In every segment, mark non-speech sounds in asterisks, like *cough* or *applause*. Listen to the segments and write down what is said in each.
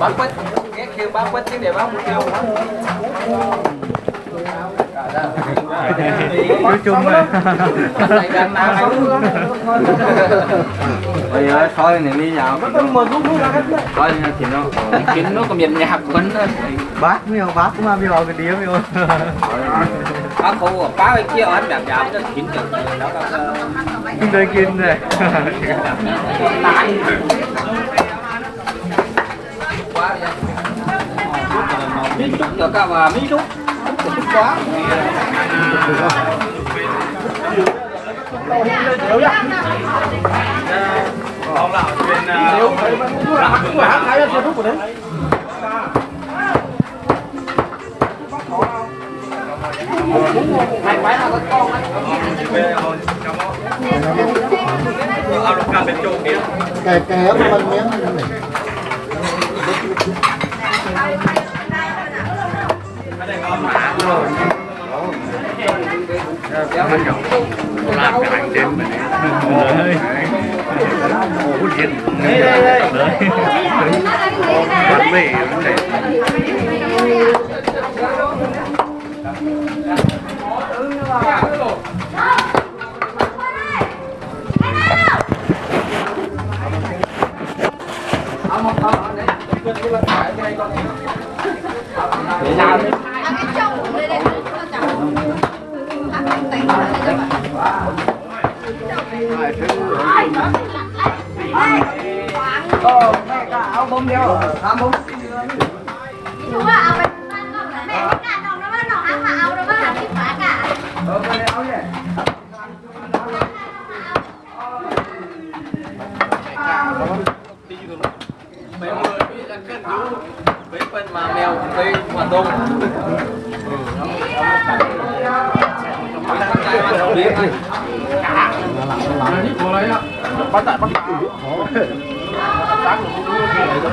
bán quất cái kêu bán quất chứ để bán một kêu nói chung là bây giờ thôi này đi nhậu thôi thì nó kiếm nó còn miền nhạc quấn bác miêu bác cũng miêu cái đĩa miêu bác cô bác cái kia anh đẹp đẹp đó là kinh đây kinh này quá đi miếng chút cà và miếng chút chút quá Ông lão chuyên Nếu mà cũng phải hát cái cho rút của đấy Hai quái là có con đấy Cái cái mình miếng làm cái hành trên mình đấy ồ trên đấy bánh mì bánh đẹp Để sao Ờ, mẹ cả áo bông đeo. Áo bông. Chú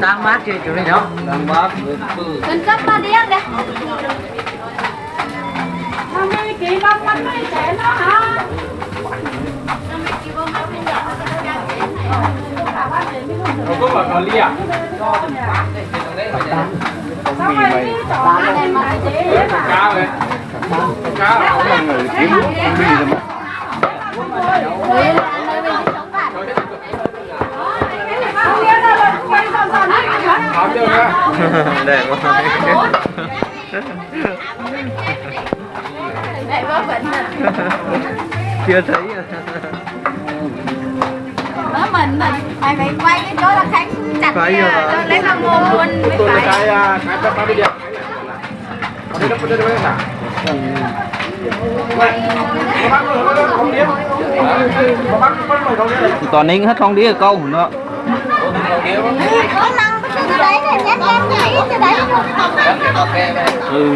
đang mát kia chỗ này đó đang bác Cần cấp ba điên đây không có mà còn lia không mì mày. Cao đấy cao là người kiếm không mì rồi mà. Đấy là ăn nơi mình đi sống bạn Hảo chưa nha đẹp quá. Đấy bác vẫn chưa thấy à. Đó mình mình. Mày phải quay cái chỗ là Khánh chặt Phải rồi. cho lấy làm mồm luôn mới tôi là phải. cái cái bắp bắp đi đi đây đây là toàn ninh hết không đi câu nó Có ừ.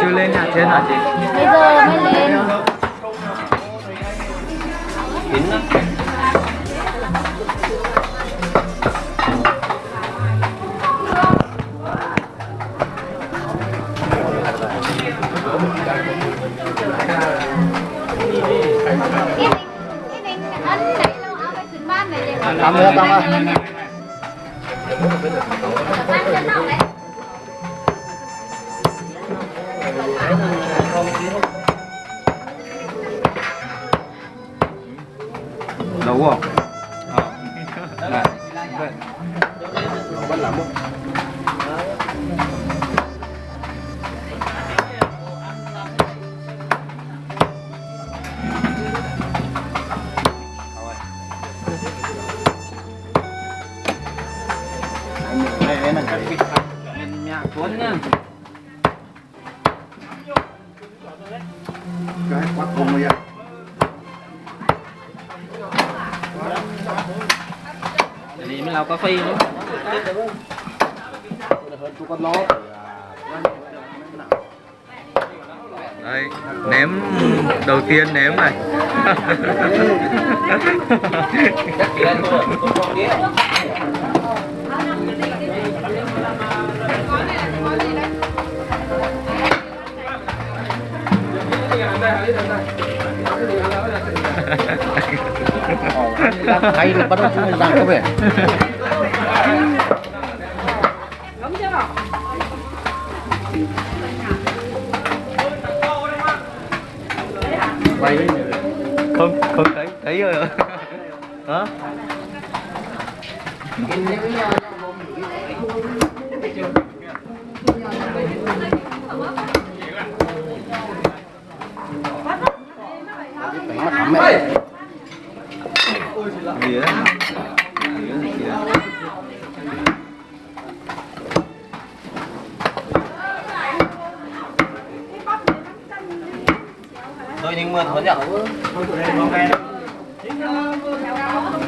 Chưa lên nhà trên hả chị? Bây giờ mới lên. Kín đó Cầm nữa, cầm á. Mới lau cà phê nữa Đây, ném đầu tiên ném này. *laughs* hay là bắt đầu chúng rằng có vẻ. Không không thấy thấy rồi. Hả Mía. Mía này kìa. tôi nhưng mưa thuận nhở Thiếu ơi. Đến cuối. Có phụ nữ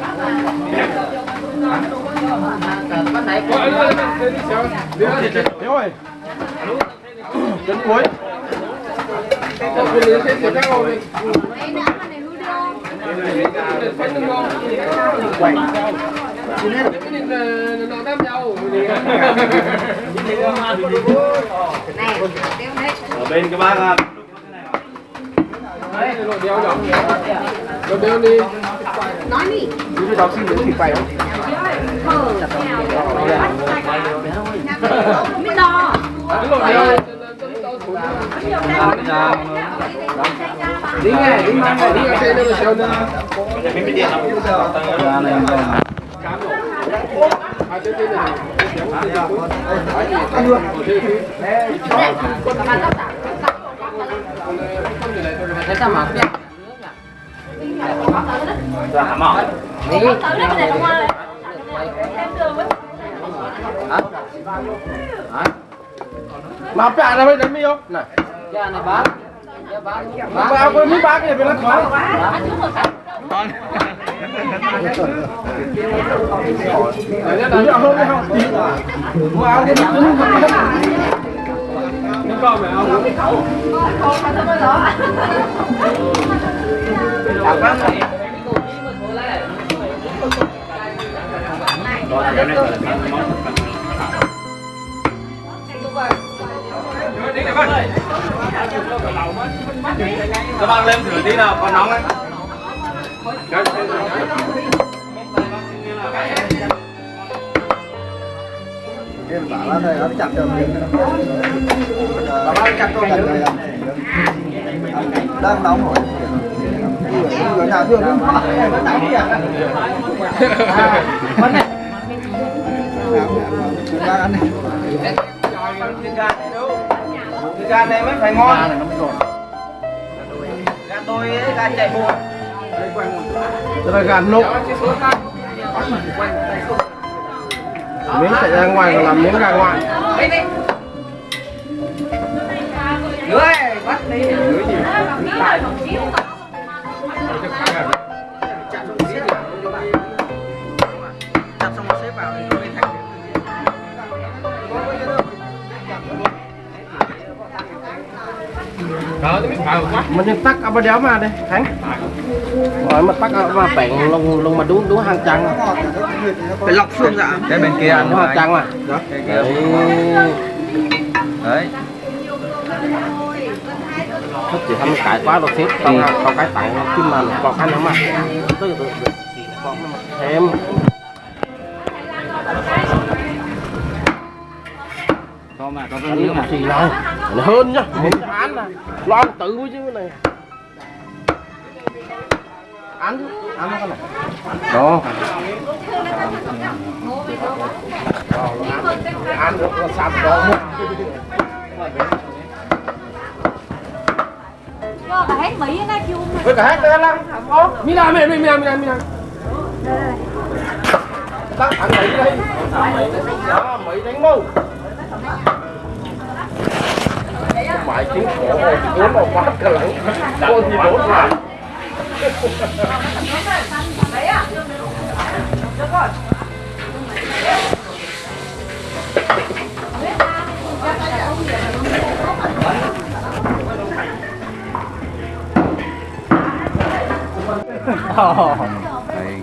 sẽ sẽ các ngồi. Đấy nữa mà này hư đâu. Này, tiêu đấy. ở bên cái bác à, Rồi đeo đi. Nói đi. Đi đọc xin đến thì phải không? Mới đo. Đi nghe, đi mang đi nghe xe đâu xe đâu. À, thế thế này. là hả mỏ Đi. Tới đây này đúng không? Em đường này Mà này ra bây giờ mi không? Này. Mà bạ có mấy bác này bị lắc khó. Con. Đấy là đứa không? Tí. Mà áo cái nó không? Nó còn phải không? Các bạn lên thử tí nào còn nóng đấy cái bảo là thầy nó chặt được nó chặt con này đang nóng rồi người nào thương nó đánh kìa vấn này đang ăn này cái gan này mới phải ngon gan tôi ấy, gan chạy bộ, Đây là gà nục. Miếng chạy ra ngoài còn làm miếng gà ngoại. lưới bắt đi chặt Ờ, ờ, mình tắt ở bên đó mà đây hắn rồi mình tắt ở mà bạn lùng lùng mà đúng đúng hàng trăng. Phải lọc xương dạ. Cái bên kia ăn hàng trăng mà. Dạ. Đấy. Thích chị không cãi quá rồi thiết không ừ. không cái tặng chứ mà còn ăn không à tới thêm. Có mà có anh mà. rồi Nó hơn nhá. Ăn là lo ăn tự chứ cái này. Ăn chứ ăn cái này. Đó. Ăn được là sạch đó. Cho cả hết mấy cái chung. với cả hết đây lắm. Có mi làm mi mi mi làm mi làm mi làm tắt đây. Đó mấy đánh mâu mãi tiếng khổ hồ thì cuốn vào quá cả lắng con thì đốt mà đấy à được rồi Oh. Đây.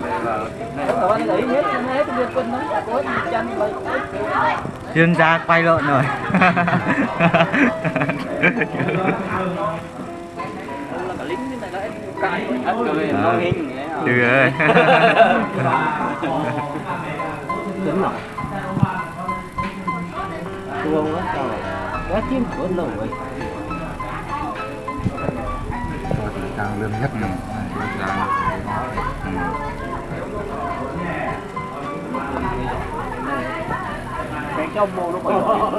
Các bạn để ý hết, hết việc quân nó có chân, có cho thì quay mang rồi nhẹ thôi tôi có thấy hai con trời nó này của đúng thế nào Đây ra đi. Lái à? Ở đi nó lái nó hàng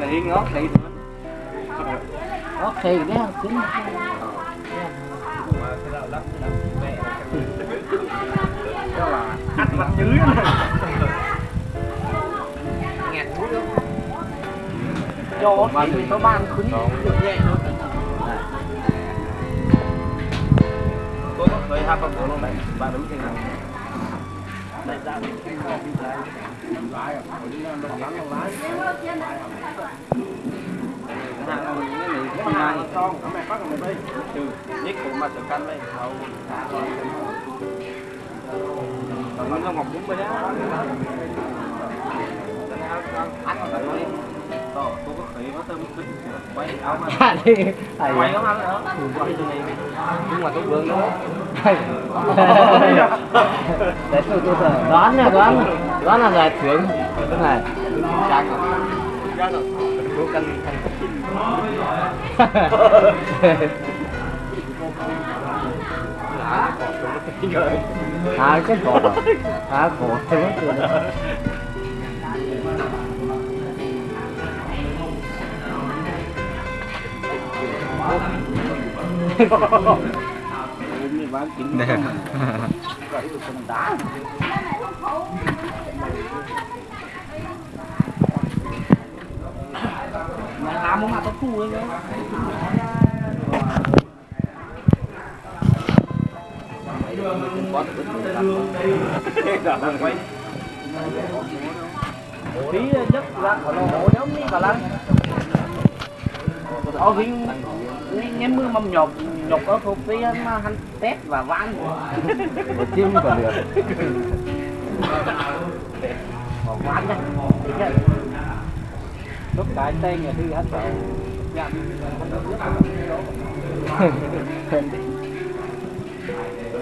là những cái này. Rất Con hay hàng con, nó mẹ bắt ở đây. trừ nhất cũng mà sự canh đây còn nó ngọc đúng rồi đó anh còn nói to tôi có khỉ nó tôm kính quay áo mà quay áo mà nữa quay từ này nhưng mà tôi vương đó Đấy, tôi, tôi, tôi đoán nha, đoán đoán là giải thưởng cái này trang rồi tôi canh thành à cái cổ à cổ thế mất rồi Đẹp. làm một mặt nó phu đấy tí nhất là nó nhóm đi cả lăng ở viên nghe mưa mâm nhột nhột ở thuộc mà hắn tét và ván chim còn được. Còn ván nha. Lúc cái tên người thư hết rồi. Dạ,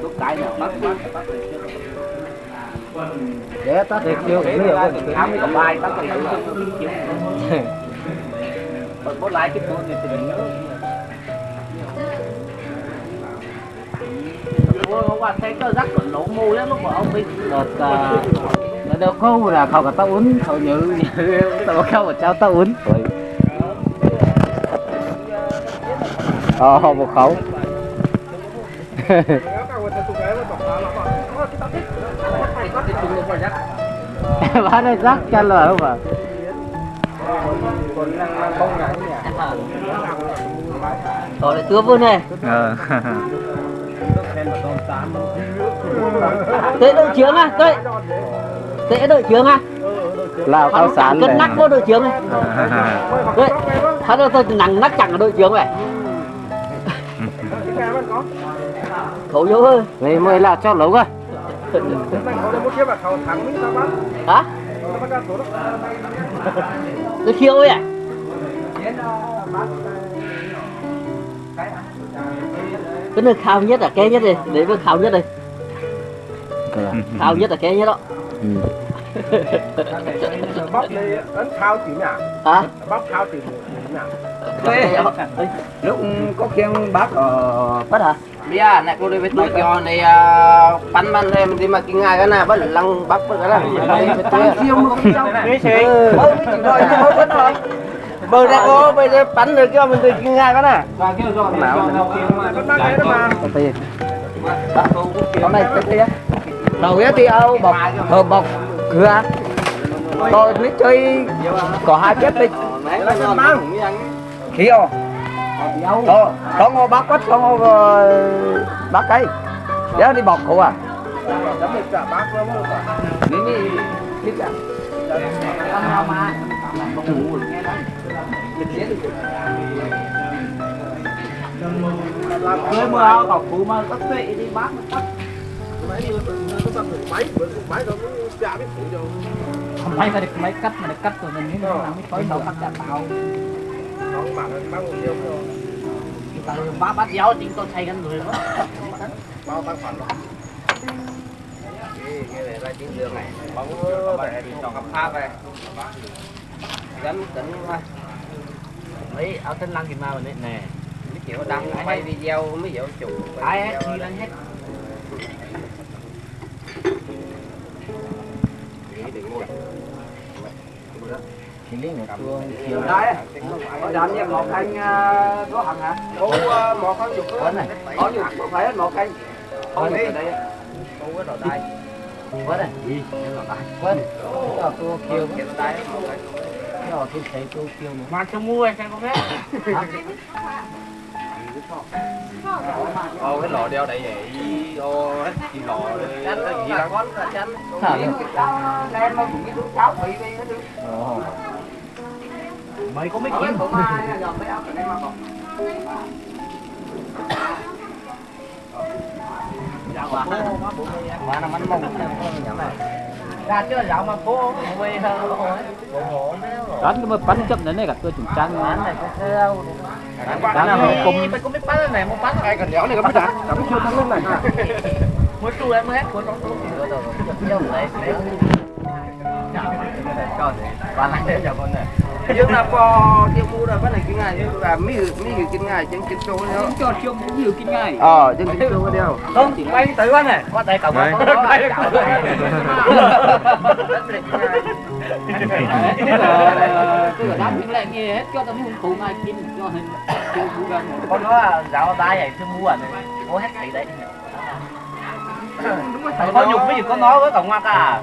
lúc cái nào bắt bắt để ta thiệt chưa? Hiểu rồi áo mới còn bài ta còn hiểu lái có lại cái tôi thì mình nhớ hôm qua thấy có rắc còn lỗ mù lắm, lúc mà ông biết đợt đợt đâu câu là không cả tao uống khẩu nhự tao không mà cháu tao uống rồi ờ một khẩu. Bán đây rắc cho lời không à rồi để tứa vô này. Ờ. *laughs* tế đội trưởng à tế tế đội trưởng à lao cao sản cân nắc có đội trưởng này. Đấy hắn là tôi nặng nắc chẳng ở đội trưởng này. *laughs* Khẩu vô ơi. Này mới là cho lấu à hả? *laughs* Tôi khiêu ấy à cái nơi khao nhất là cái nhất đi để với khao nhất đi. Khao nhất là cái nhất đó. Bóc đi ấn thao chỉ nhà hả? Bóc thao chỉ nhà lúc có khiêng bác ở bắt hả? Giờ này cô đi với tôi cho này bắn bắn lên đi mà kinh ngài cái nào bắt lăng bắt bắt cái nào. Tăng khiêu mà không sao Mấy chị Thôi thôi Bờ ra cô bây giờ bắn được cho mình từ kinh Và kêu rồi nào đó con này cái kia đầu á thì áo bọc hờ bọc cửa tôi biết chơi có hai phép đi. Con khí không có có ngô bác quất có ngô ờ, bác cây nhớ đi bọc cụ à. Cả bác lắm rồi nghĩ nghĩ biết à làm cưới mà cọc phụ mà có tuệ đi bác máy nó máy máy nó ra biết không may mà được mấy cắt mà được rồi mình mới làm mới tối đầu cắt chặt tàu không bằng bằng một rồi tao bá bát giáo chính tôi thay กัน người đó bao bát phần cái này ra chiến đường này bóng này cho cặp tháp này gắn tính ấy ở tên lăng thì mà mình nè mấy kiểu đăng quay video mấy kiểu chụp ai hết đi lên hết. Thì lấy một chuông chiều Đây, có đám như một anh ờ, có hằng hả? cô một con chụp quên này? Có không phải một anh. Không đi. cô cái đầu tay quên này? Gì quên tôi kêu cái đầu tay cho tôi thấy tôi kêu nữa mà cho mua xem có biết. Ô cái lọ đeo đầy vậy ô hết gì lọ cái gì đó con chanh thả lên Lên mà cũng biết đứa cháu bị đi hết đi. mấy có mấy kiếm. đây mà còn. mà nó mắn mông ra chưa dạo mà phố quê hơn đánh cái bánh chấp này cả tôi chủng trắng án này có theo đánh là một cùng phải có mấy bánh này một bánh ai cần đéo này các bạn đã cảm chưa thắng lên này. Một chu em hết của nó. Tôi rồi đấy này dương là bò tiêu mua rồi bắt này kinh ngài và mấy người mấy người kinh ngài chân chân trâu nữa cho cũng nhiều kinh ngay ờ chân chân trâu đeo không? Chỉ quay tới quá này. Có tay có có tôi là đám những lại nghe hết cho tao muốn phụ ngay kim cho hình chưa phụ gần con nó dạo tay này chưa mua này có hết thầy đấy. Có nhục cái gì có nói với cổng hoa cả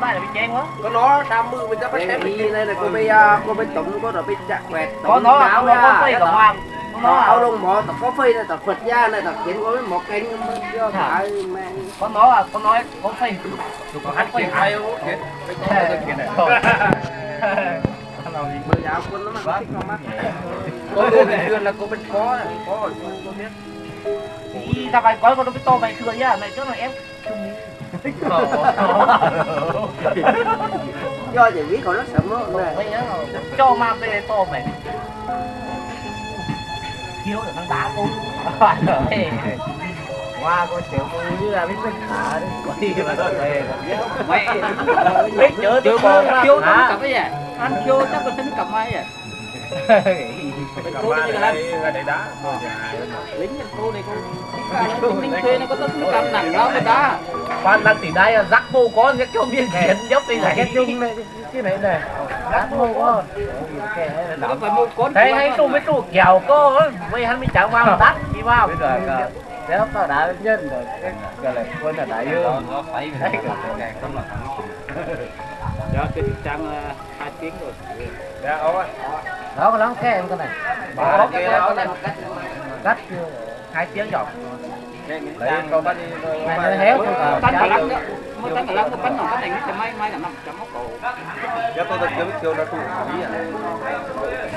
có tay là bị chen quá. Có nó đam mưu mình đã bắt chém đi đây là cô bây cô bên tụng có rồi bên chặt quẹt. Có nó có nó có phi hoa có nó nó áo lông bò tập có phi này tập phật gia này tập kiện có một mang có nó à có nói có phi có hắn phi ai không kiện bây giờ quân nó mà thích không mắt. Có *laughs* cô bên kia là cô bên có này có cô biết. Ý, tao phải có con nó biết to mày thừa nhá mày trước là em *laughs* do chỉ biết còn nó này mày nhớ cho ma bê to mày. Thiếu được nó đá cô. *laughs* Qua con tiểu như là biết tất cả đấy có đi mà thôi mày biết. Chữa chữa con thiếu nó cầm cái gì anh thiếu chắc là tính cầm ai vậy *laughs* cô đi là để đá. Lính cô này cô lính thuê nó có tất cầm nặng lắm người ta quan đang tỷ đây rắc vô có cái kiểu biên kiện dốc đi là cái chung này cái này này rắc vô có. Nó phải mua con thấy hay tu mấy tu kèo có mấy hắn mới chẳng vào đắt đi vào. Bây giờ nếu tao đã nhân rồi. Cái là quân là đại dương nó phải cái này không là đó cái trang hai tiếng rồi. Dạ ấu đó có lắm cái em cái này. Kia cái này. Này cắt hai tiếng rồi lấy con đi này nó héo tao cả lắm đó. mới cả lắm cái bánh nào cái này cái mai mai là năm trăm mốc cổ cho tôi được kiếm kêu nó tụ ý à.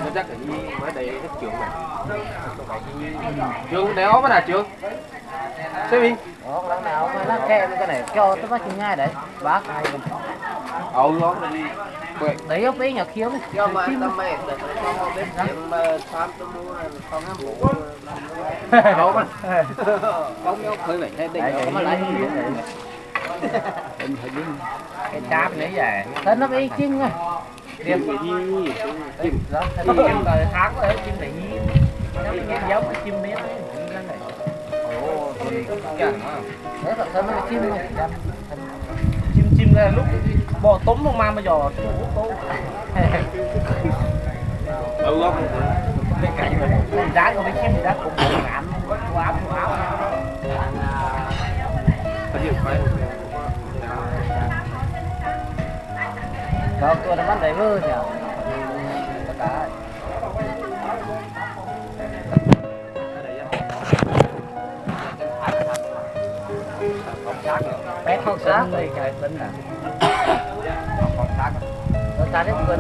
Nó chắc là gì mới đây hết trường này trường đéo mà là trường xem đi đó lần nào mà nó kèm cái này cho tôi bắt chừng ngay đấy bác ấu nó đi. Đấy ông ấy nhà khiếu này do mà tao mẹ được nó không biết chuyện mà tham tôi mua không em bố ấu mà không nhau khơi vậy thế định có mà lấy gì vậy? Cái cáp này vậy. Thế nó bị chinh à điểm gì chim đó chim rồi tháng rồi chim này nó bị giống cái chim biết đấy ồ thì thật sự nó bị chim này chim chim ra lúc bò túm mà mà bây giờ tú ừ không giá không biết chim thì giá cũng bộ quá quá áo quá áo có gì phải đó, tôi đã bắt đấy vơ nhỉ bé không sát đây cái tính là con sát xa đến gần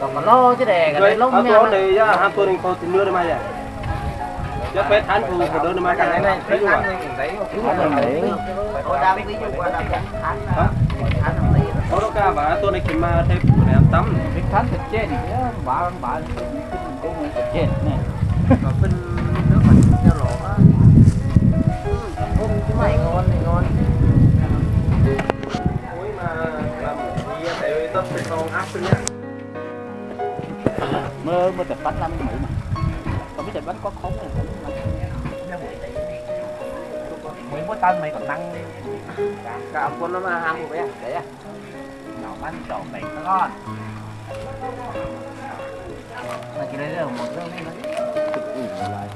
còn mà lo chứ đè cái này lông nha chỗ này á, hai tuần có tiền nữa đây mà vậy. Chứ phải thán phụ của đứa mà cái này thấy chưa? Có đâu cả và tôi này kiếm mà thấy phụ này tắm. cái khán thật chết thì cái bà bà cũng chết này Phân nước mình cho lỗ á. hôm cái mày ngon thì ngon. Ôi mà làm gì tại tôi phải còn áp sinh nhá. mơ mơ tập bánh làm mỹ mà. Còn cái tập bánh có khốn này cũng mấy bữa tân mày còn năng. Cả ông quân nó mà ham một bé, đấy à. bánh trộn bánh nó ngon. Mà chỉ đây là một cái lại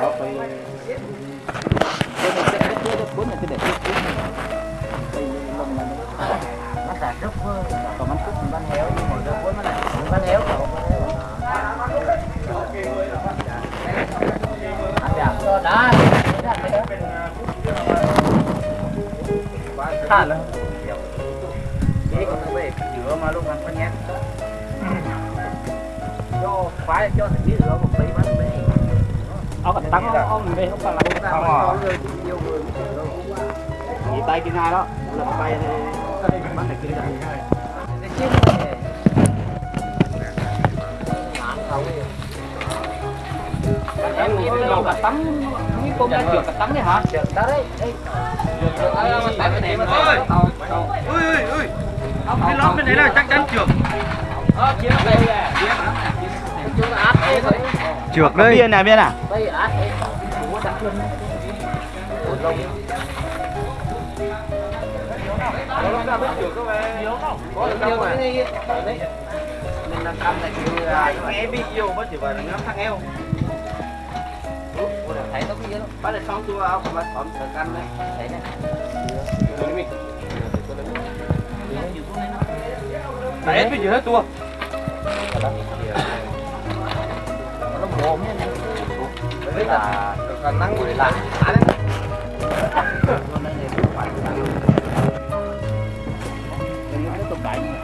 Đó phải cái này cái cái cuốn này cái để tiếp cuốn này đây lông này nó xài rất còn bánh cúc bánh héo nhưng mà cái cuốn nó này bánh héo cậu đó héo ăn được đó khá là chỉ còn cái giữa mà luôn ăn bánh nhé cho phải cho thằng biết rồi một tí bánh bê ông còn tăng ông mình bê không phải là không người thì nhiều người. Chỉ tay kia ngay đó. Là tay thì bắn này kia đi. này em nghĩ đâu cả tắm cái con đã trượt cả tắm đấy hả trượt đó đấy trượt ở bên tại bên này mà Ôi! tàu tàu Ui ui ui. Cái lót bên đấy là chắc chắn trượt. Trượt đây. Biên này biên à? đấy Mình làm tâm là kiểu Nghe video bất chỉ phải là ngắm thằng eo. thấy nó cái gì đó bắt được xong chưa ông mà phẩm thực ăn đấy. thấy này Đấy hết bây giờ hết tua nó mồm nhá Đấy là còn năng người lạ. tiếp tục đánh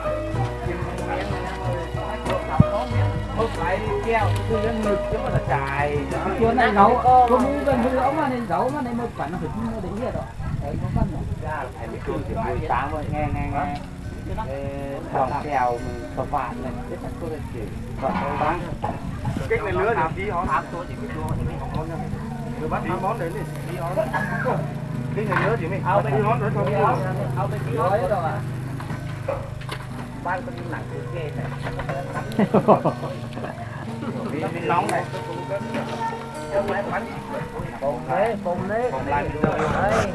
Không phải keo, cứ lên ngực chứ mà là dài. chưa này nấu có muốn gần hư ống mà này giấu mà này một khoản nó phải mua để hết rồi đấy nó phân rồi Ra là phải mấy trường thì buổi sáng rồi, nghe nghe nghe. Vòng kèo mình phở này, biết chắc tôi là chỉ vợ tôi bán. Cái này lứa thì tí hón. Áp tôi chỉ biết đua thì mình không có nha. Rồi bắt tí món đấy đi. Tí hón. Cái này lứa thì mình. Ao bên Tí hón rồi thôi. tí hón. ao bên kia rồi à. Ban con nặng cái ghê này. Cái nóng này. Bồn thế, bồn này, Bồn lại mình đưa vô. Đấy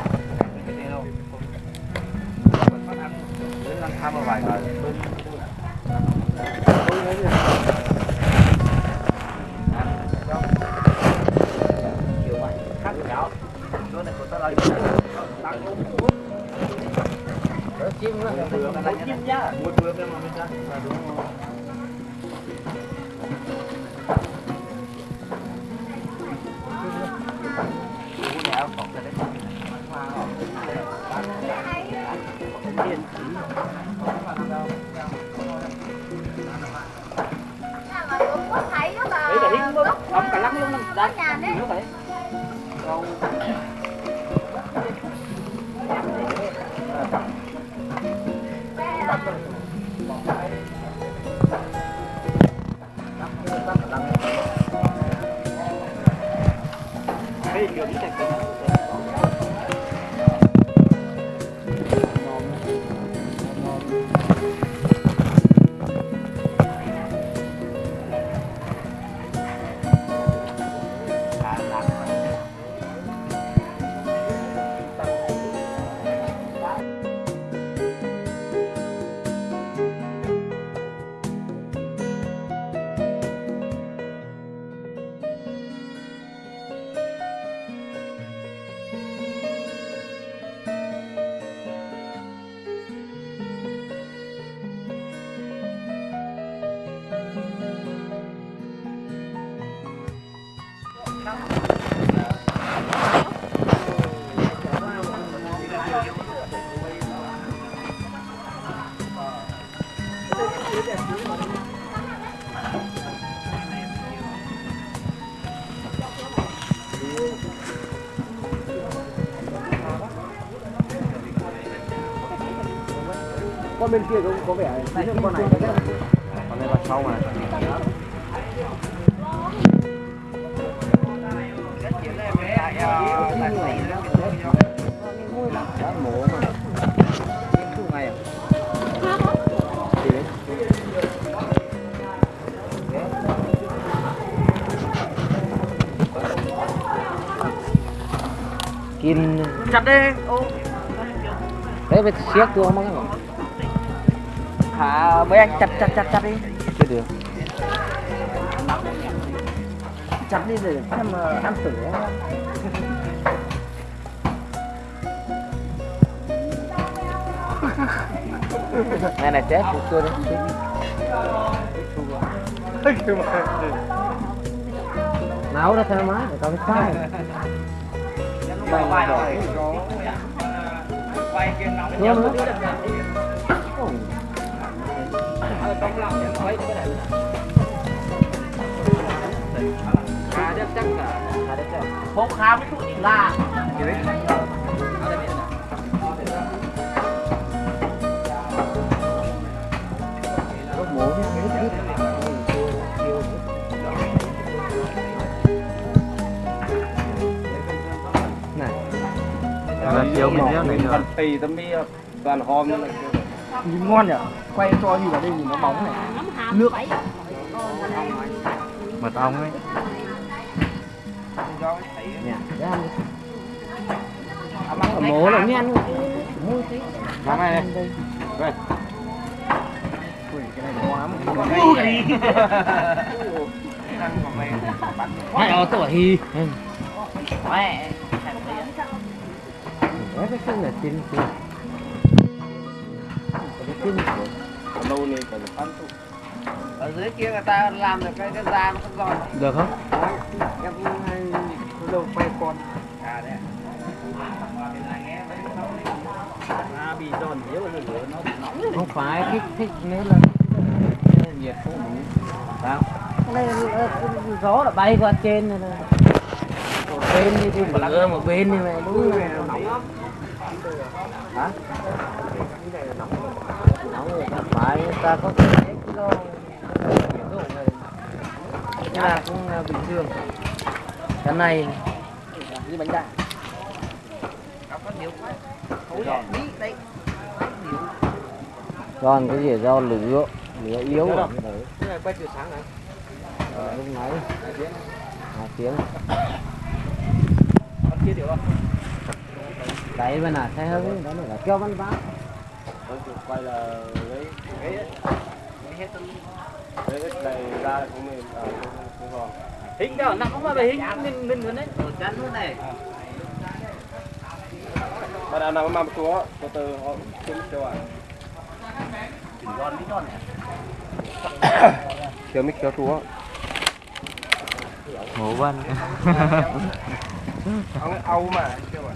của tao là Đỡ chim nữa. Chim nhá. Một bữa bên mà mình ra. không? Cái bên kia cũng có vẻ này con này con này vào sau mà à? Kim. Chặt đi. Ô Đấy phải siết tôi không có hả mấy anh chặt chặt chặt chặt đi. Chưa được chặt đi để xem ờ, ăn thử *laughs* Này này chết tôi chưa đấy? Nấu ra theo má để tao biết sai Nhớ nữa bốc khám cái tụi là là chiều mình nhớ này Phần tì tấm mi toàn hôm nữa nhìn ngon nhỉ? Quay cho nhìn vào đây nhìn nó bóng này. Nước. Mật ong ấy Mổ là nhanh Mắm này Đây. Hay ở tuổi hi. Mẹ Đấy cái là tin tin Cái tin Lâu này còn ăn tụ ở dưới kia người ta làm được cái cái da nó không giòn. Được không? em hay đâu quay con. À đấy à bị giòn nhiều rồi nó nóng. Không phải thích thích nếu là nhiệt không đủ Sao? Này ờ, gió là bay qua trên này này một bên đi lửa một bên như này đúng là nóng lắm. Hả người ta có cái nhiệt độ này nhưng mà cũng là bình thường. Cái này như bánh đa còn cái gì do lửa lửa yếu rồi cái này quay từ sáng này. Lúc nãy. Hai tiếng. Con kia điều không? Đấy bên nào thấy hơn đó là kêu văn vá Quay là lấy cái ấy hết Lấy cái này ra cũng mình ở không còn hình đó nó không phải về hình mình mình luôn đấy. Ở chắn luôn này. Mà đã nào mà mà chúa? Có từ họ chung cho ạ. Chỉnh giòn đi giòn này. Kéo mic kéo chúa. Mổ văn Ông Âu mà Kêu ạ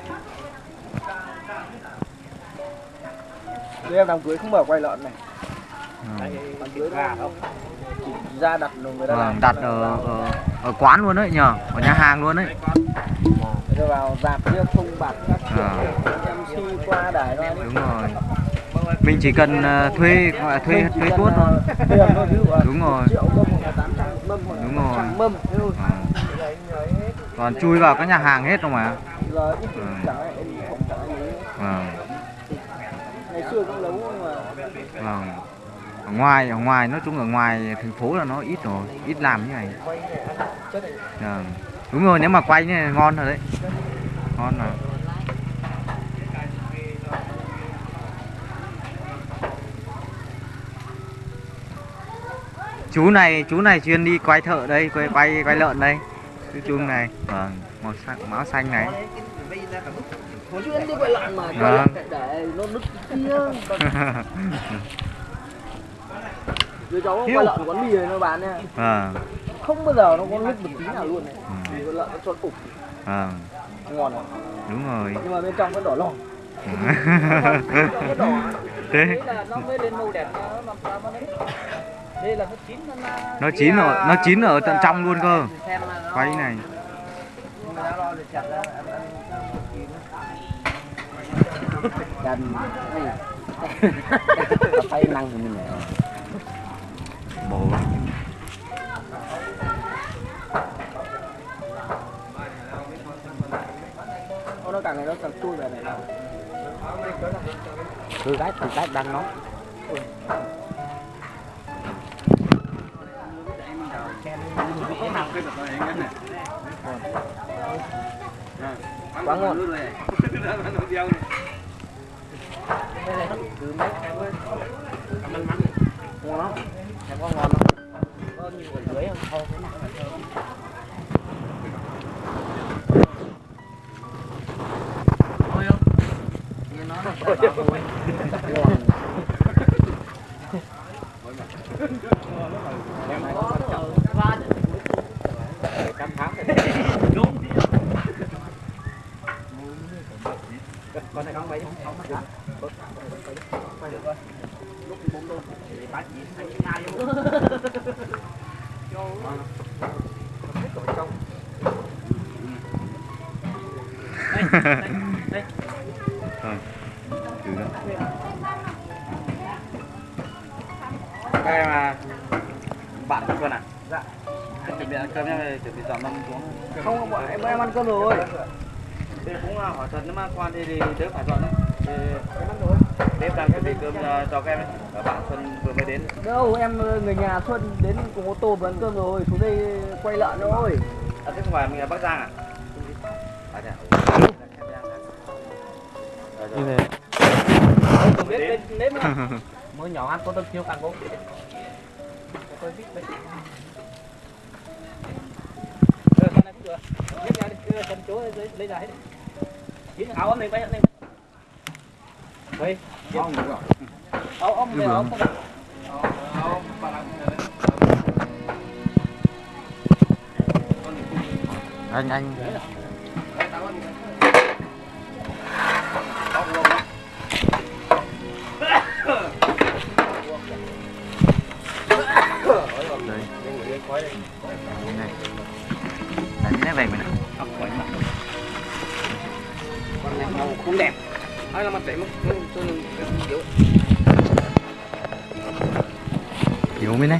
Tụi em đám cưới không mở quay lợn này. Cưới gà không? Chỉ ra đặt rồi người ta làm. đặt ở, ở ở quán luôn đấy nhờ ở nhà hàng luôn đấy Người ta vào dạp kia không bạc các kiểu À. MC qua đài ra đi. Đúng rồi. Mình chỉ cần ờ, thuê gọi là thuê thuê tuốt thôi. Tiền thôi Đúng rồi. triệu mâm hoặc là 800 mâm hoặc là Đúng rồi. 100 mâm thế thôi. Ờ, Đấy, anh ấy hết còn chui vào các nhà hàng hết giờ ít Ừ. chẳng xưa cũng mà vâng. Ở ngoài ở ngoài, nói chung ở ngoài thành phố là nó ít rồi, ít làm như này. Vâng. đúng rồi, nếu mà quay như này ngon rồi đấy. Ngon rồi chú này chú này chuyên đi quay thợ đây, quay quay quay lợn đây. Chú chung này. Vâng màu xanh máu xanh này chuyên đi quay lợn mà Vâng. để, nó nứt kia. *laughs* Rồi cháu quay lợn quán mì này nó bán nha. Vâng. Không bao giờ nó có nứt một tí nào luôn này. Ừ, vì con lợn nó tròn cục. Vâng. Ngon này. đúng rồi. Nhưng mà bên trong nó đỏ lòm. *laughs* Thế. Đấy là nó mới lên màu đẹp nó đây là nó chín nó nó chín ở nó chín ở tận trong luôn cơ. Quay này *laughs* năng của mình này bồ Ô, nó càng ngày nó càng chui về này. Từ gái từ gái đang nóng quá ngon *laughs* ngon lắm em có ngon không có như ở dưới không thôi thế nào thôi không như nó là Rồi, từ đó. Các em à, bạn con à? Dạ. Chuẩn bị ăn cơm nhá, chuẩn bị dọn mâm xuống. không bọn em em ăn cơm rồi Thì cũng à, hỏi thật nếu mà khoan thì, thì tớ phải dọn đấy. Thì rồi. Đêm đang chuẩn bị cơm cho, cho các em ấy. Bạn Xuân vừa mới đến. đâu em người nhà xuân đến cùng ô tô vừa ăn cơm rồi xuống đây quay lợn thôi À, thế không phải mình ở Bắc Giang à? Như thế. không biết lên nếm mới nhỏ ăn có tâm chiếu càng cũng lấy- ra hết đi. Chín áo ấm này, bay này. Đây, được rồi. áo ấm này, áo ấm này. anh anh này về mình này Con này màu không đẹp. Ai là mặt đẹp mất cho nên kiểu mới này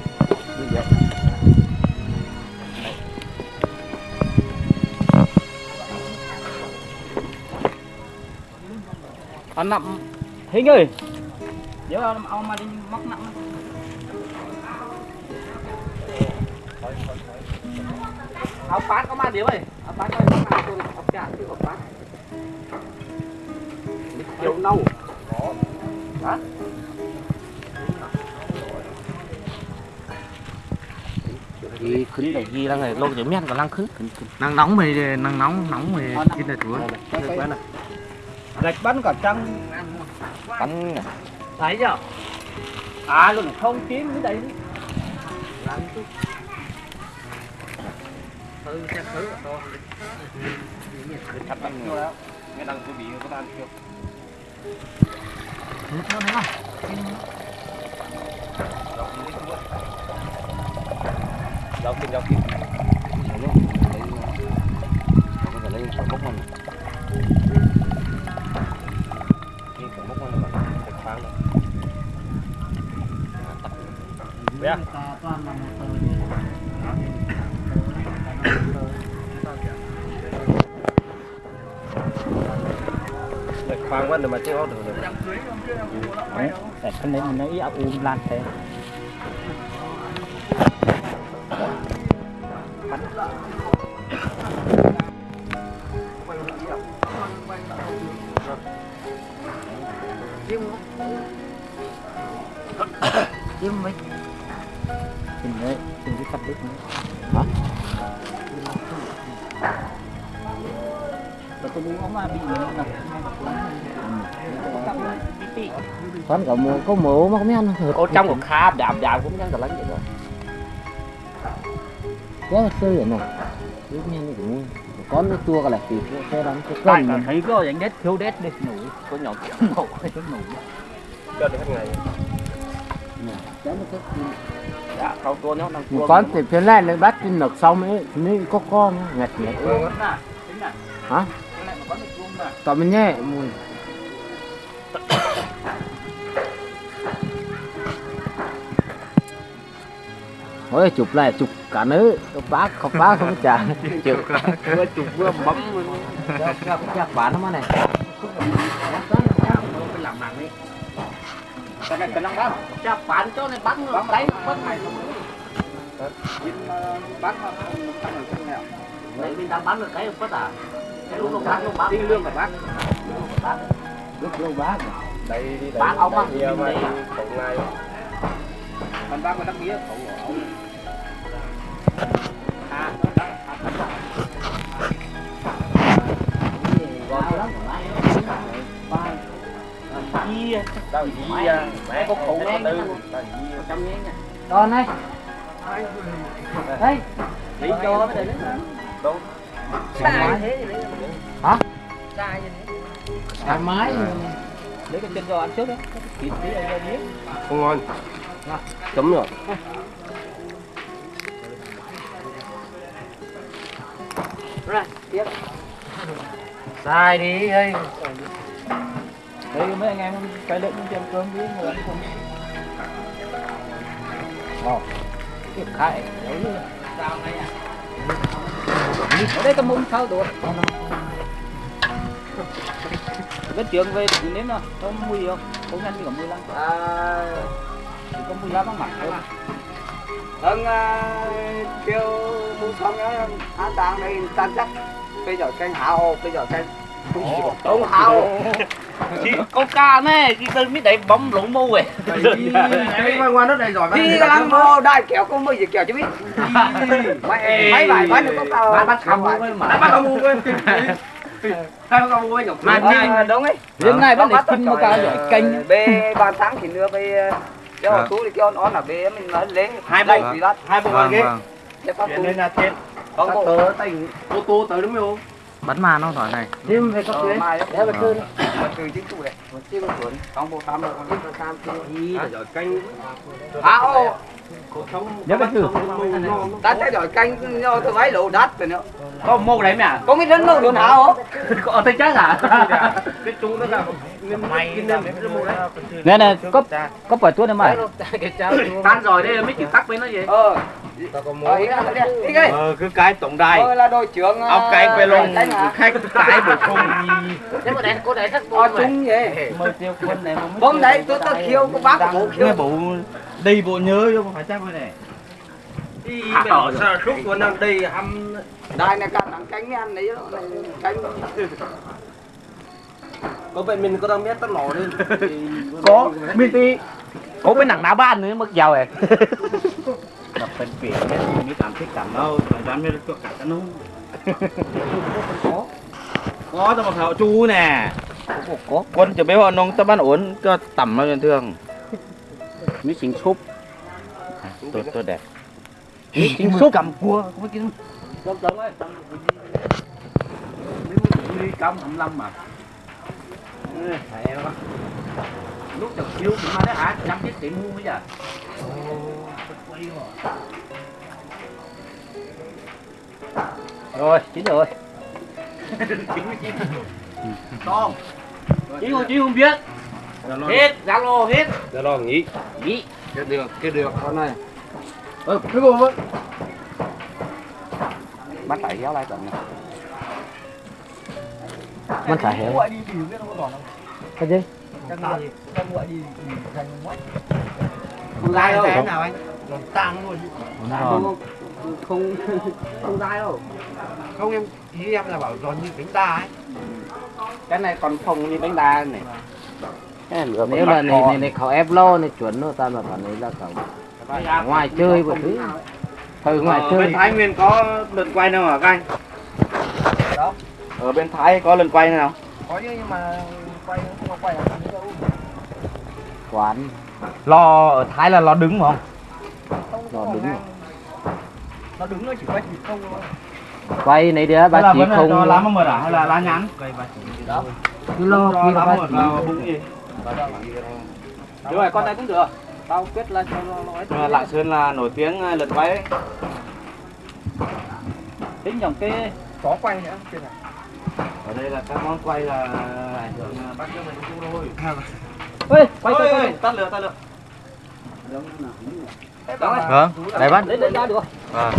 Ăn nặng Hình ơi. Nhớ ông mà đi móc nặng Áo phát có ơi móc nặng tôi áo chả chứ áo phát Kiểu nâu Hả? Thì khứng để ghi là người lâu chỉ men còn lăng khứng. nắng nóng mày nắng nóng nóng mày chín là chúa Gạch bắn cả trăng. Bắn. Thấy chưa? À luôn không kiếm cái đấy Ừ, xem thứ ở to chặt bắn người. Nghe đang tôi bị có đang chưa? Dọc kinh dọc kinh. Có thể lấy sổ mốc này. Cái sổ mốc này mà được khoáng rồi. Bé. Quá rồi mà chưa có được được. Đấy, để con đấy mình nó ý áp ùm lan thế. Chim mấy Chim nữa con có mù có mù mà không biết ăn ở trong một kha đạp đạp cũng đang lắm vậy rồi. Có sư vậy cứ nghe nó cũng con nó tua cái là thì xe đóng cái Tại cân thấy có dạng đét thiếu đét đi nổi có nhỏ màu hay chút nổi cho được hết ngày. Dạ không tua nó đang con thì phía này lên bắt trên nực xong ấy thì mới có con nghẹt nghẹt hả tao mình nhé mùi. Ôi chụp lại chụp cả nữ. Không bác không bác không trả. *laughs* Chụp. Vừa chụp vừa bấm chắc bán nó này làm nặng đi cái này. Cái năng đó chắc bán cho này bắn nó đánh bắn này Đấy, mình đang bắn được cái bất à cái lúc nó bắn nó bắn đi lương của bác lúc lương bác đây đi bác ông bác nhiều mà đấy tổng ngày còn bác mà đắc nghĩa không ông đâu gì à mẹ có khổ nó tư trăm ngàn nha con này đây đi cho cái này đúng sai thế? Hả? Thoải mái lấy cái chân cho ăn trước đấy. Thịt tí đây miếng không ngon chấm rồi sai đi ơi đây mấy anh em cái lợn cũng ăn cơm với người ăn không? Cái khai đấy ở đây có mông sao được cái chuyện về nếm nào có mùi không không nhanh như cả mùi lắm chỉ có mùi vắng mặt thôi vâng kêu mua xong á ăn tàng đây tan chắc bây giờ canh hào. bây giờ canh không hào con ca nè chị tôi biết đấy bấm lủng mu rồi cái ngoan ngoan nó đầy giỏi đi làm mô đai kéo có mười gì kéo chứ biết. Mấy mấy bài bán được có cao bắt không với mà. Bắt ông mua quên mà chi đúng ấy. Đến nay bắt được kinh một cao giỏi canh bê ba tháng thì nữa bê cho tú thì kêu nó là bê mình nói lấy hai bộ. hai bộ vâng ghế. vâng. Để phát tú nên là tiền không bộ tớ tỉnh ô tô tới đúng không bắn ma nó giỏi này. Thêm về cấp dưới. Để về cơn mà từ chính chủ đấy một chiếc một cuốn không bộ tam đâu không bộ tam đi là giỏi canh. À ô? Nhớ cái chữ đã thấy rồi canh nhau tôi váy lộ đắt rồi nữa. Có mô đấy mẹ. Có mấy đứa đâu được hả không *laughs* có thấy chắc hả? Cái chú nó là mày kinh nghiệm cái mua đấy. nè nè có có phải tuốt này mày *laughs* tan rồi đây mới chỉ tắc với nó gì ờ tao có mua ờ đi. Đi đi. Ờ cứ cái tổng đài. Ờ là đội trưởng ông cái về luôn khách cái bổ sung. Nếu mà đây cô đấy rất ờ tốt chung vậy. Mời tiêu quân này mà hôm đấy tôi tôi khiêu có bác bộ khiêu. nghe bộ đi bộ nhớ vô không phải chắc này đi ở sao suốt của năm đi hâm đây này cả thằng cánh anh đấy này cánh có vậy mình có đang biết tao nổ lên có mình thì có cái nặng đá ban nữa mất giàu *laughs* này làเป็นเปลี่ยนเนี่ยมีการพลิกกันแล้วอาจารย์ไม่ได้ตัวกัดกันนู้น có tao mà thảo chú nè có quân chuẩn bị họ nông tao bán ổn cho tẩm nó bình thường มีสิงชุบตัวตัวแดดมีสิงชุบกำกลัวไ lúc chụp chiếu cũng mà đấy hả? Năm chiếc tiệm mua bây giờ. Rồi chín rồi. *laughs* Con. Chín không chín không biết. Dạ hết dạ zalo hết. Dạ zalo nghỉ. Nghỉ. Cái được cái được con này ừ cái bùm ấy bắt phải kéo lại tận này bắt phải hiểu cái gì? Không dai đâu. Cái nào anh? Tăng luôn. Không không *laughs* không dai đâu. Không em ý em là bảo giòn như bánh đa ấy. Cái này còn phồng như bánh đa này. Nếu là này này, này khó ép lo này chuẩn nó ta là phản ấy là cậu ngoài chơi một thứ từ ờ, ngoài chơi bên thái nguyên có lần quay nào hả các anh đó ở bên thái có lần quay nào có chứ nhưng mà quay không quay được quán. Lo ở thái là lo đứng không? Không Nó có đứng ngang. nó đứng nó chỉ quay chỉ không thôi. Quay này Đây ba là chỉ là không cho lá mật à hay là lá nhắn? đó. cứ lo khi lá ba chỉ bụng gì? đúng rồi con này cũng được. Tao quyết là cho nó nói Lạng Sơn là nổi tiếng à, lượt quay đấy. tính dòng cái có quay nữa Ở đây là các món quay là ảnh hưởng à, bắt cho mình thôi. Ơi quay quay Ôi, quay. tắt lửa tắt lửa. vâng đây bắt đấy đấy ra được vâng